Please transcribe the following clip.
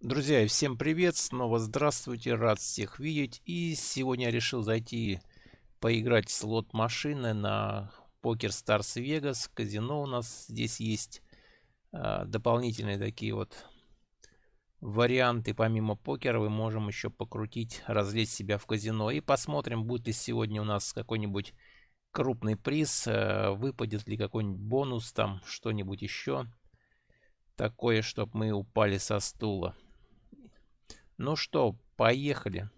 Друзья, всем привет, снова здравствуйте, рад всех видеть. И сегодня я решил зайти поиграть в слот машины на Poker Stars Vegas. Казино у нас здесь есть а, дополнительные такие вот варианты. Помимо покера мы можем еще покрутить, развлечь себя в казино. И посмотрим, будет ли сегодня у нас какой-нибудь крупный приз, а, выпадет ли какой-нибудь бонус, там что-нибудь еще такое, чтобы мы упали со стула. Ну что, поехали.